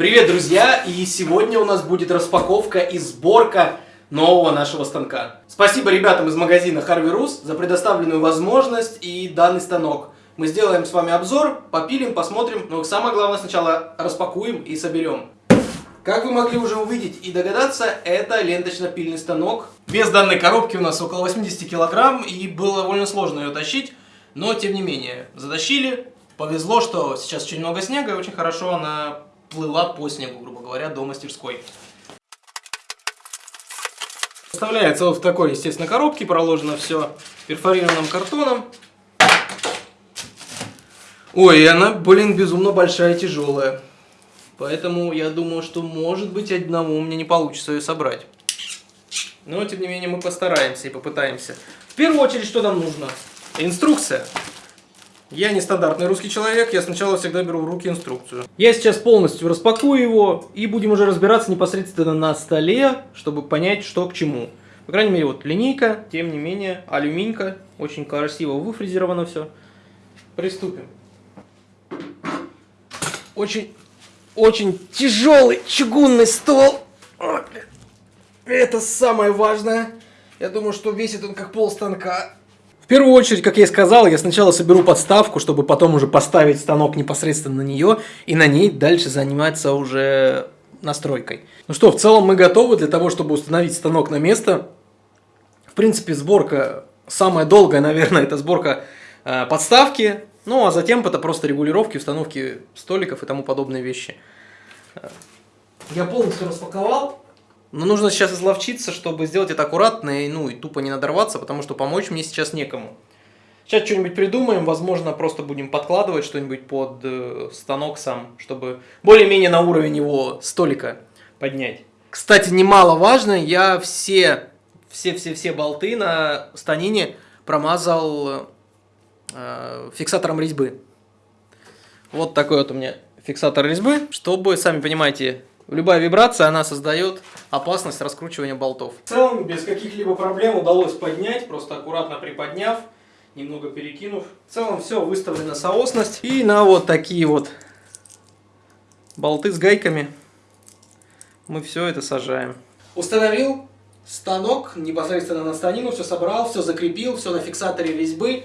Привет, друзья! И сегодня у нас будет распаковка и сборка нового нашего станка. Спасибо ребятам из магазина Harvey Rus за предоставленную возможность и данный станок. Мы сделаем с вами обзор, попилим, посмотрим, но самое главное сначала распакуем и соберем. Как вы могли уже увидеть и догадаться, это ленточно-пильный станок. Вес данной коробки у нас около 80 килограмм, и было довольно сложно ее тащить, но тем не менее, затащили. Повезло, что сейчас очень много снега, и очень хорошо она плыла по снегу, грубо говоря, до мастерской. Вставляется вот в такой, естественно, коробке, проложено все перфорированным картоном. Ой, и она, блин, безумно большая и тяжелая. Поэтому я думаю, что может быть одному меня не получится ее собрать. Но, тем не менее, мы постараемся и попытаемся. В первую очередь, что нам нужно? Инструкция. Я не стандартный русский человек, я сначала всегда беру в руки инструкцию. Я сейчас полностью распакую его и будем уже разбираться непосредственно на столе, чтобы понять, что к чему. По крайней мере, вот линейка, тем не менее, алюминька, очень красиво выфрезеровано все. Приступим. Очень, очень тяжелый чугунный стол. Это самое важное. Я думаю, что весит он как пол станка первую очередь, как я и сказал, я сначала соберу подставку, чтобы потом уже поставить станок непосредственно на нее и на ней дальше заниматься уже настройкой. Ну что, в целом мы готовы для того, чтобы установить станок на место. В принципе, сборка самая долгая, наверное, это сборка э, подставки. Ну, а затем это просто регулировки, установки столиков и тому подобные вещи. Я полностью распаковал. Но нужно сейчас изловчиться, чтобы сделать это аккуратно и, ну, и тупо не надорваться, потому что помочь мне сейчас некому. Сейчас что-нибудь придумаем, возможно, просто будем подкладывать что-нибудь под э, станок сам, чтобы более-менее на уровень его столика поднять. Кстати, немаловажно, я все, все-все-все болты на станине промазал э, фиксатором резьбы. Вот такой вот у меня фиксатор резьбы, чтобы, сами понимаете, Любая вибрация, она создает опасность раскручивания болтов. В целом, без каких-либо проблем удалось поднять, просто аккуратно приподняв, немного перекинув. В целом, все выставлена соосность. И на вот такие вот болты с гайками мы все это сажаем. Установил станок непосредственно на станину, все собрал, все закрепил, все на фиксаторе резьбы.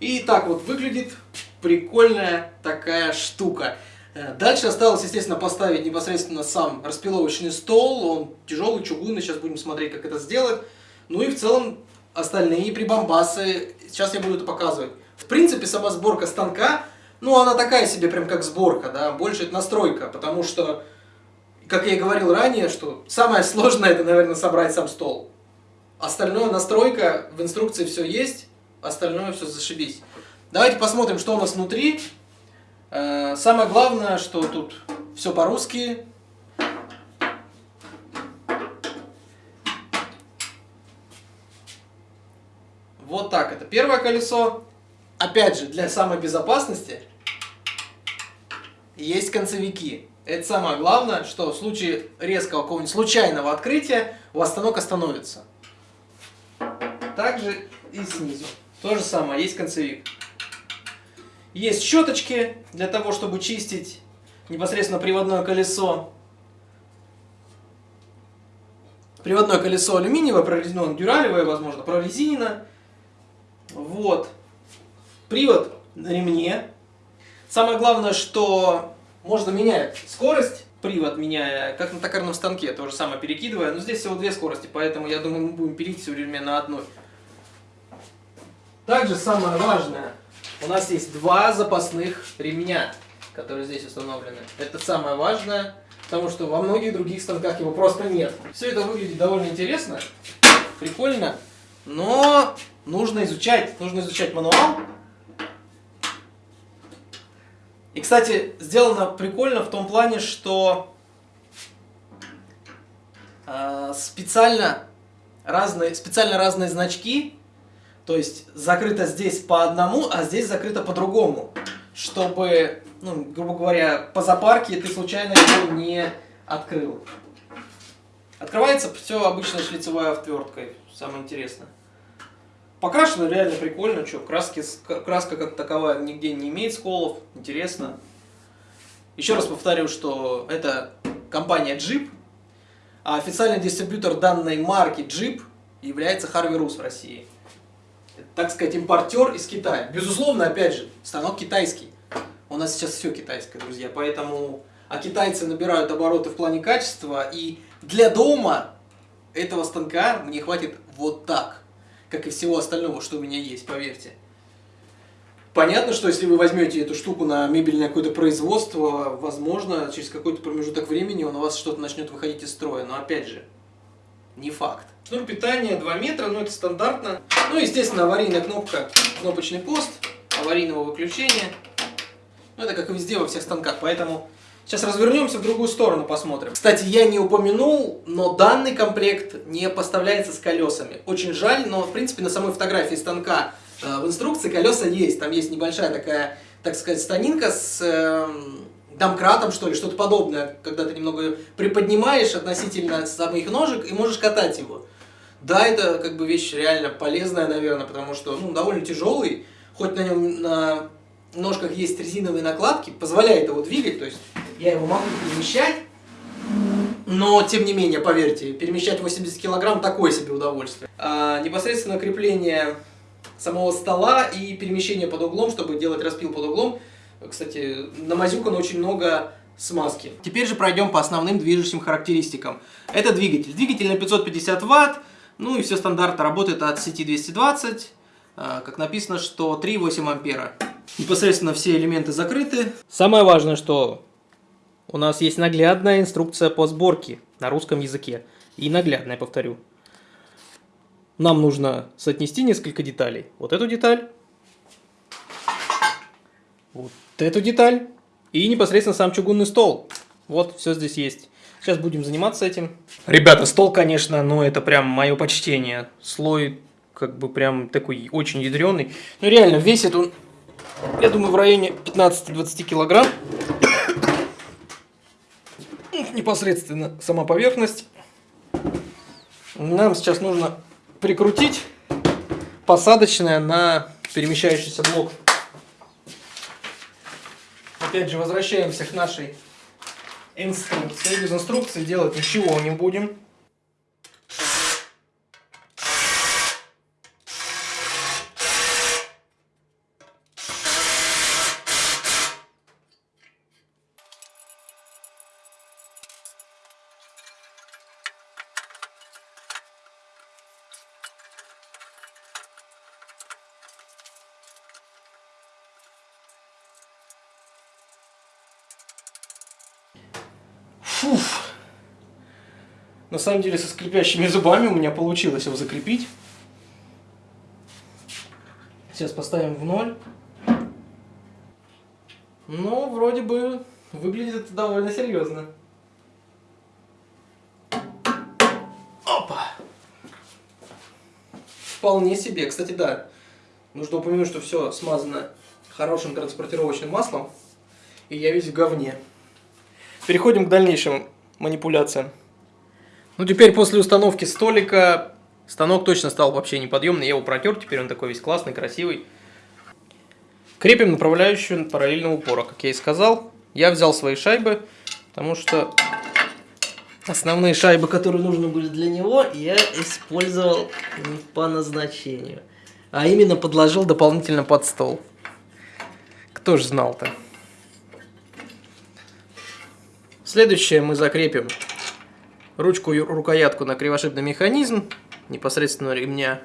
И так вот выглядит прикольная такая штука. Э, дальше осталось, естественно, поставить непосредственно сам распиловочный стол. Он тяжелый, чугунный. Сейчас будем смотреть, как это сделать. Ну и в целом остальные прибамбасы. Сейчас я буду это показывать. В принципе, сама сборка станка, ну она такая себе прям как сборка, да. Больше это настройка, потому что, как я и говорил ранее, что самое сложное это, наверное, собрать сам стол. Остальное настройка, в инструкции все есть, остальное все зашибись. Давайте посмотрим, что у нас внутри. Э, самое главное, что тут все по-русски. Вот так, это первое колесо. Опять же, для самой безопасности есть концевики. Это самое главное, что в случае резкого какого-нибудь случайного открытия у вас станок остановится. Также и снизу. То же самое, есть концевик. Есть щеточки для того, чтобы чистить непосредственно приводное колесо. Приводное колесо алюминиевое, прорезинено дюралевое, возможно, прорезинено. Вот. Привод на ремне. Самое главное, что можно менять скорость, привод меняя, как на токарном станке, то же самое перекидывая. Но здесь всего две скорости, поэтому я думаю, мы будем пилить все время на одной. Также самое важное, у нас есть два запасных ремня, которые здесь установлены. Это самое важное, потому что во многих других станках его просто нет. Все это выглядит довольно интересно, прикольно, но нужно изучать, нужно изучать мануал. И, кстати, сделано прикольно в том плане, что э, специально разные, специально разные значки то есть закрыто здесь по одному, а здесь закрыто по-другому. Чтобы, ну, грубо говоря, по запарке ты случайно его не открыл. Открывается все обычной шлицевой отверткой. Самое интересное. Покрашено реально прикольно. Что, краски, краска как таковая нигде не имеет сколов. Интересно. Еще раз повторю, что это компания Jeep, а официальный дистрибьютор данной марки Jeep является Harvey Rus в России. Так сказать, импортер из Китая. Безусловно, опять же, станок китайский. У нас сейчас все китайское, друзья, поэтому... А китайцы набирают обороты в плане качества, и для дома этого станка мне хватит вот так, как и всего остального, что у меня есть, поверьте. Понятно, что если вы возьмете эту штуку на мебельное какое-то производство, возможно, через какой-то промежуток времени у вас что-то начнет выходить из строя. Но опять же, не факт. Шнур питания 2 метра, но это стандартно. Ну, естественно, аварийная кнопка, кнопочный пост, аварийного выключения. Ну, это как и везде во всех станках, поэтому сейчас развернемся в другую сторону, посмотрим. Кстати, я не упомянул, но данный комплект не поставляется с колесами. Очень жаль, но, в принципе, на самой фотографии станка Э, в инструкции колеса есть, там есть небольшая такая, так сказать, станинка с э, домкратом, что ли, что-то подобное, когда ты немного приподнимаешь относительно самих ножек и можешь катать его. Да, это как бы вещь реально полезная, наверное, потому что, ну, довольно тяжелый, хоть на нем на ножках есть резиновые накладки, позволяет его двигать, то есть я его могу перемещать, но, тем не менее, поверьте, перемещать 80 килограмм такое себе удовольствие. А, непосредственно крепление самого стола и перемещение под углом, чтобы делать распил под углом. Кстати, намазюкано очень много смазки. Теперь же пройдем по основным движущим характеристикам. Это двигатель. Двигатель на 550 ватт, ну и все стандартно работает от сети 220. А, как написано, что 3,8 ампера. Непосредственно все элементы закрыты. Самое важное, что у нас есть наглядная инструкция по сборке на русском языке. И наглядная, повторю нам нужно соотнести несколько деталей. Вот эту деталь, вот эту деталь и непосредственно сам чугунный стол. Вот, все здесь есть. Сейчас будем заниматься этим. Ребята, стол, конечно, но это прям мое почтение. Слой как бы прям такой очень ядреный. Ну реально, весит он, я думаю, в районе 15-20 килограмм. Непосредственно сама поверхность. Нам сейчас нужно прикрутить посадочное на перемещающийся блок. Опять же, возвращаемся к нашей инструкции. Без инструкции делать ничего не будем. Фуф. На самом деле со скрипящими зубами у меня получилось его закрепить. Сейчас поставим в ноль. Ну, вроде бы выглядит это довольно серьезно. Опа! Вполне себе. Кстати, да, нужно упомянуть, что все смазано хорошим транспортировочным маслом. И я весь в говне. Переходим к дальнейшим манипуляциям. Ну, теперь после установки столика станок точно стал вообще неподъемный. Я его протер, теперь он такой весь классный, красивый. Крепим направляющую параллельного упора, как я и сказал. Я взял свои шайбы, потому что основные шайбы, которые нужны были для него, я использовал не по назначению. А именно подложил дополнительно под стол. Кто же знал-то? Следующее мы закрепим ручку рукоятку на кривошипный механизм непосредственно ремня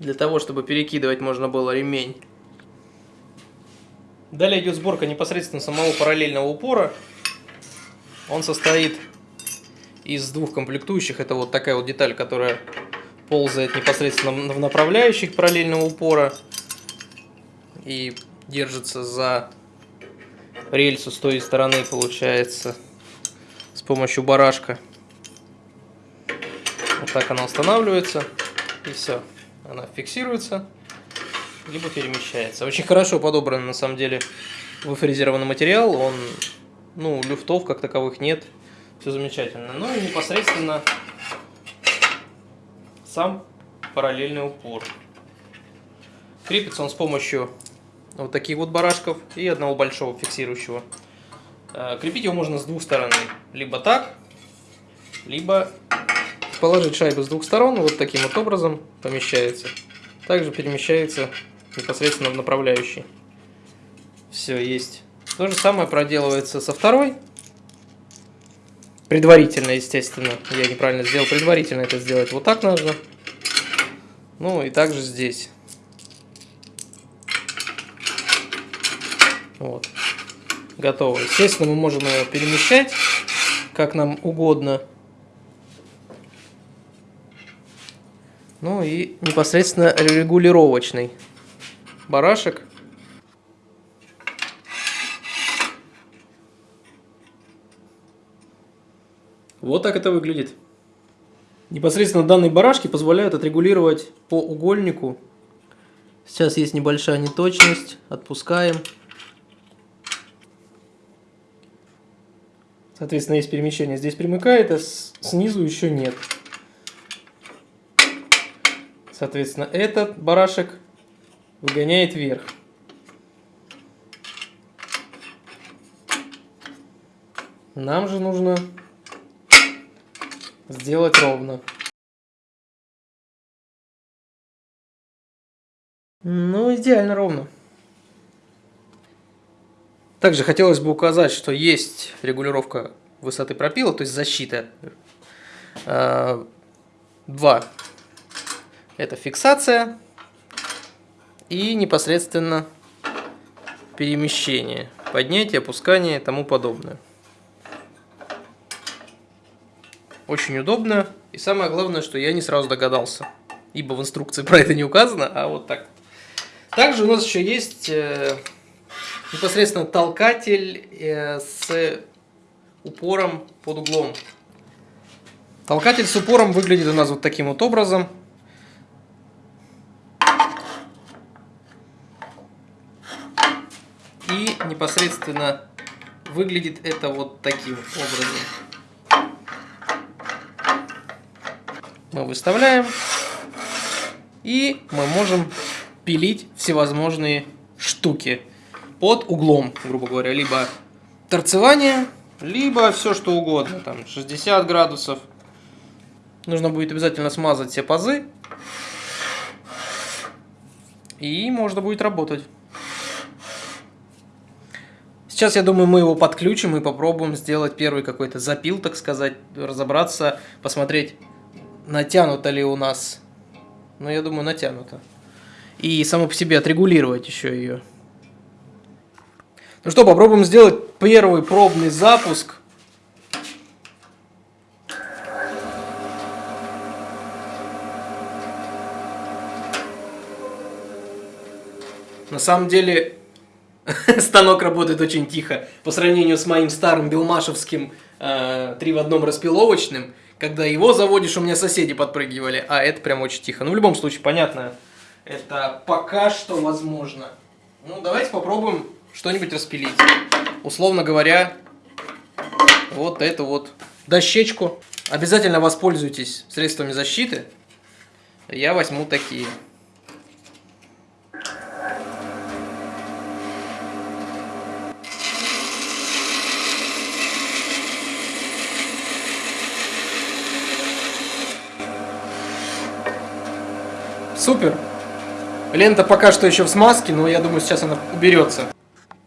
для того, чтобы перекидывать можно было ремень. Далее идет сборка непосредственно самого параллельного упора. Он состоит из двух комплектующих. Это вот такая вот деталь, которая ползает непосредственно в направляющих параллельного упора и держится за рельсу с той стороны получается с помощью барашка. Вот так она устанавливается и все. Она фиксируется либо перемещается. Очень хорошо подобран на самом деле выфрезерованный материал. Он, ну, люфтов как таковых нет. Все замечательно. Ну и непосредственно сам параллельный упор. Крепится он с помощью вот таких вот барашков и одного большого фиксирующего. Э, крепить его можно с двух сторон. Либо так, либо положить шайбу с двух сторон, вот таким вот образом помещается. Также перемещается непосредственно в направляющий. Все, есть. То же самое проделывается со второй. Предварительно, естественно. Я неправильно сделал. Предварительно это сделать вот так нужно. Ну и также здесь. Вот. Готово. Естественно, мы можем его перемещать, как нам угодно. Ну и непосредственно регулировочный барашек. Вот так это выглядит. Непосредственно данные барашки позволяют отрегулировать по угольнику. Сейчас есть небольшая неточность. Отпускаем. Соответственно, есть перемещение. Здесь примыкает, а снизу еще нет. Соответственно, этот барашек выгоняет вверх. Нам же нужно сделать ровно. Ну, идеально ровно. Также хотелось бы указать, что есть регулировка высоты пропила, то есть защита. А, два. Это фиксация и непосредственно перемещение, поднятие, опускание и тому подобное. Очень удобно. И самое главное, что я не сразу догадался. Ибо в инструкции про это не указано, а вот так. Также у нас еще есть э, непосредственно толкатель э, с упором под углом. Толкатель с упором выглядит у нас вот таким вот образом. И непосредственно выглядит это вот таким образом. Мы выставляем. И мы можем пилить всевозможные штуки под углом, грубо говоря, либо торцевание, либо все что угодно, там 60 градусов. Нужно будет обязательно смазать все пазы, и можно будет работать. Сейчас, я думаю, мы его подключим и попробуем сделать первый какой-то запил, так сказать, разобраться, посмотреть, натянуто ли у нас. Ну, я думаю, натянуто. И само по себе отрегулировать еще ее. Ну что, попробуем сделать первый пробный запуск. На самом деле, станок работает очень тихо. По сравнению с моим старым белмашевским э, 3 в одном распиловочным, когда его заводишь, у меня соседи подпрыгивали, а это прям очень тихо. Ну, в любом случае, понятно, это пока что возможно. Ну, давайте попробуем что-нибудь распилить. Условно говоря, вот эту вот дощечку. Обязательно воспользуйтесь средствами защиты. Я возьму такие. Супер! Лента пока что еще в смазке, но я думаю, сейчас она уберется.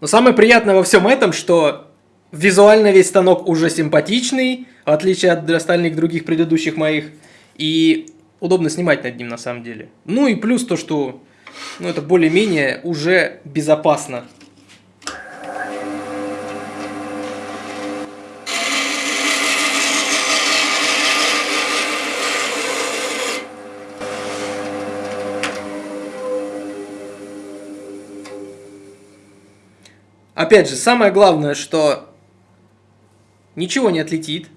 Но самое приятное во всем этом, что визуально весь станок уже симпатичный, в отличие от остальных других предыдущих моих. И удобно снимать над ним на самом деле. Ну и плюс то, что ну, это более-менее уже безопасно. Опять же, самое главное, что ничего не отлетит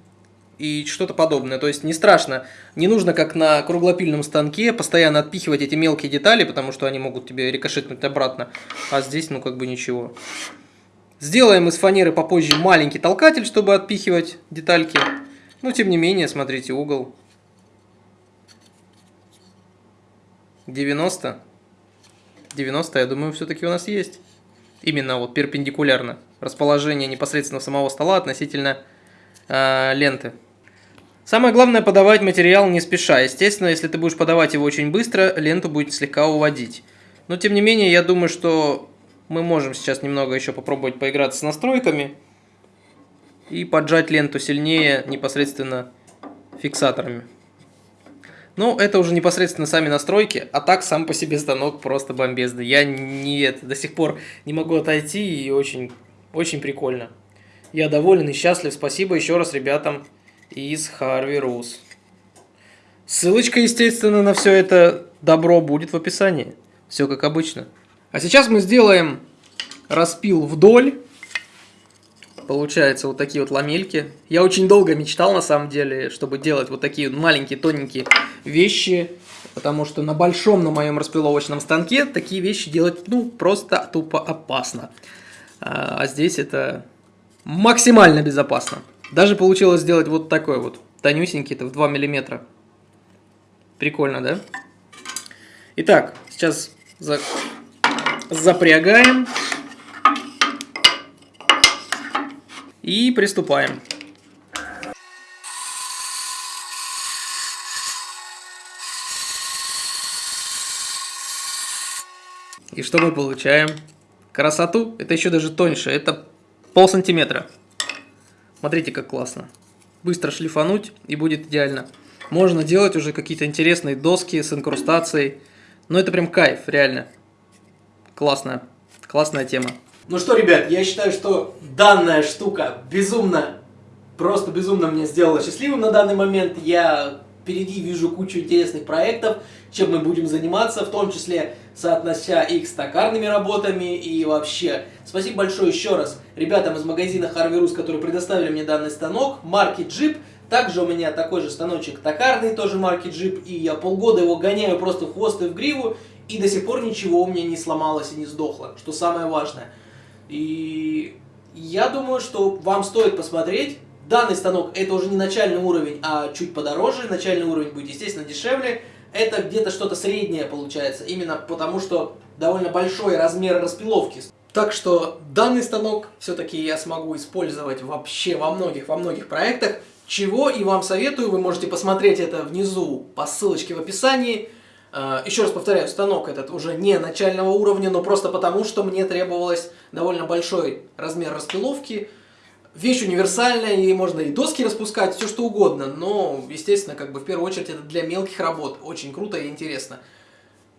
и что-то подобное. То есть не страшно, не нужно, как на круглопильном станке, постоянно отпихивать эти мелкие детали, потому что они могут тебе рикошетнуть обратно. А здесь, ну, как бы ничего. Сделаем из фанеры попозже маленький толкатель, чтобы отпихивать детальки. Но, тем не менее, смотрите, угол 90. 90, я думаю, все-таки у нас есть. Именно вот перпендикулярно расположение непосредственно самого стола относительно э, ленты. Самое главное подавать материал не спеша. Естественно, если ты будешь подавать его очень быстро, ленту будет слегка уводить. Но тем не менее, я думаю, что мы можем сейчас немного еще попробовать поиграться с настройками и поджать ленту сильнее непосредственно фиксаторами. Ну, это уже непосредственно сами настройки, а так сам по себе станок просто бомбезный. Я не, до сих пор не могу отойти и очень, очень прикольно. Я доволен и счастлив. Спасибо еще раз ребятам из Harvey Rus. Ссылочка, естественно, на все это добро будет в описании. Все как обычно. А сейчас мы сделаем распил вдоль. Получается вот такие вот ламельки. Я очень долго мечтал, на самом деле, чтобы делать вот такие маленькие, тоненькие вещи. Потому что на большом, на моем распиловочном станке такие вещи делать, ну, просто тупо опасно. А, а здесь это максимально безопасно. Даже получилось сделать вот такой вот, тонюсенький, это в 2 миллиметра. Прикольно, да? Итак, сейчас за... запрягаем. И приступаем. И что мы получаем? Красоту? Это еще даже тоньше. Это пол сантиметра. Смотрите, как классно. Быстро шлифануть и будет идеально. Можно делать уже какие-то интересные доски с инкрустацией. Но это прям кайф, реально. Классная, классная тема. Ну что, ребят, я считаю, что данная штука безумно, просто безумно меня сделала счастливым на данный момент. Я впереди вижу кучу интересных проектов, чем мы будем заниматься, в том числе соотнося их с токарными работами и вообще. Спасибо большое еще раз ребятам из магазина Harvey Rus, которые предоставили мне данный станок, марки Jeep. Также у меня такой же станочек токарный, тоже марки Jeep, и я полгода его гоняю просто в хвост и в гриву, и до сих пор ничего у меня не сломалось и не сдохло, что самое важное. И я думаю, что вам стоит посмотреть. Данный станок это уже не начальный уровень, а чуть подороже. Начальный уровень будет, естественно, дешевле это где-то что-то среднее получается, именно потому что довольно большой размер распиловки. Так что данный станок все-таки я смогу использовать вообще во многих, во многих проектах, чего и вам советую, вы можете посмотреть это внизу по ссылочке в описании. Э, еще раз повторяю, станок этот уже не начального уровня, но просто потому, что мне требовалось довольно большой размер распиловки, Вещь универсальная, и можно и доски распускать, все что угодно, но, естественно, как бы в первую очередь это для мелких работ. Очень круто и интересно.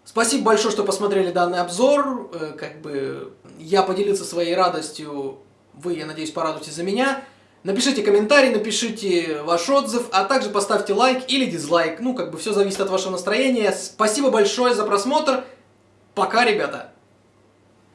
Спасибо большое, что посмотрели данный обзор. Э, как бы я поделился своей радостью, вы, я надеюсь, порадуйтесь за меня. Напишите комментарий, напишите ваш отзыв, а также поставьте лайк или дизлайк. Ну, как бы все зависит от вашего настроения. Спасибо большое за просмотр. Пока, ребята!